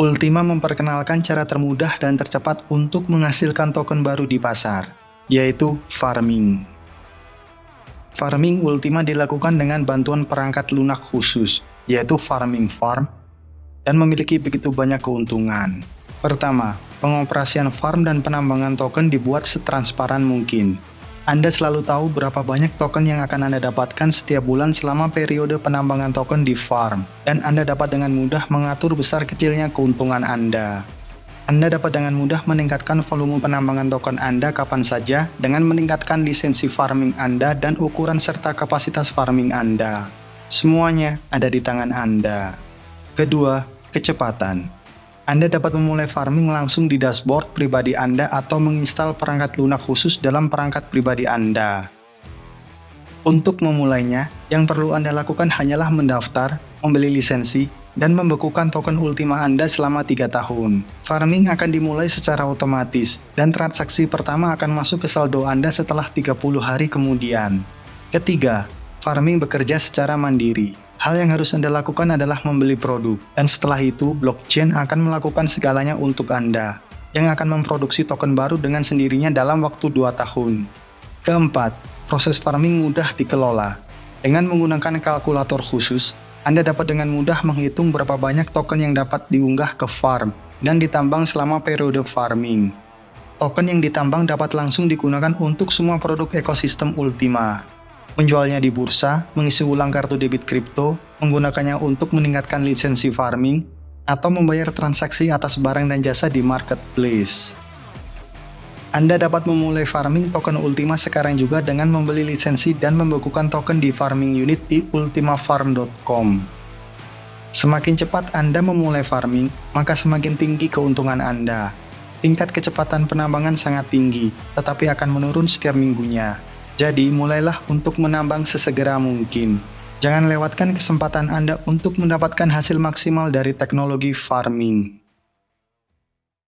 Ultima memperkenalkan cara termudah dan tercepat untuk menghasilkan token baru di pasar, yaitu farming. Farming Ultima dilakukan dengan bantuan perangkat lunak khusus, yaitu Farming Farm, dan memiliki begitu banyak keuntungan. Pertama, pengoperasian farm dan penambangan token dibuat setransparan mungkin. Anda selalu tahu berapa banyak token yang akan Anda dapatkan setiap bulan selama periode penambangan token di farm, dan Anda dapat dengan mudah mengatur besar kecilnya keuntungan Anda. Anda dapat dengan mudah meningkatkan volume penambangan token Anda kapan saja dengan meningkatkan lisensi farming Anda dan ukuran serta kapasitas farming Anda. Semuanya ada di tangan Anda. Kedua, kecepatan. Anda dapat memulai farming langsung di dashboard pribadi Anda atau menginstal perangkat lunak khusus dalam perangkat pribadi Anda. Untuk memulainya, yang perlu Anda lakukan hanyalah mendaftar, membeli lisensi, dan membekukan token Ultima Anda selama 3 tahun. Farming akan dimulai secara otomatis, dan transaksi pertama akan masuk ke saldo Anda setelah 30 hari kemudian. Ketiga, farming bekerja secara mandiri. Hal yang harus Anda lakukan adalah membeli produk, dan setelah itu blockchain akan melakukan segalanya untuk Anda, yang akan memproduksi token baru dengan sendirinya dalam waktu 2 tahun. Keempat, proses farming mudah dikelola. Dengan menggunakan kalkulator khusus, anda dapat dengan mudah menghitung berapa banyak token yang dapat diunggah ke farm dan ditambang selama periode farming. Token yang ditambang dapat langsung digunakan untuk semua produk ekosistem Ultima. Menjualnya di bursa, mengisi ulang kartu debit kripto, menggunakannya untuk meningkatkan lisensi farming, atau membayar transaksi atas barang dan jasa di marketplace. Anda dapat memulai farming token Ultima sekarang juga dengan membeli lisensi dan membekukan token di farming unit di ultimafarm.com. Semakin cepat Anda memulai farming, maka semakin tinggi keuntungan Anda. Tingkat kecepatan penambangan sangat tinggi, tetapi akan menurun setiap minggunya. Jadi, mulailah untuk menambang sesegera mungkin. Jangan lewatkan kesempatan Anda untuk mendapatkan hasil maksimal dari teknologi farming.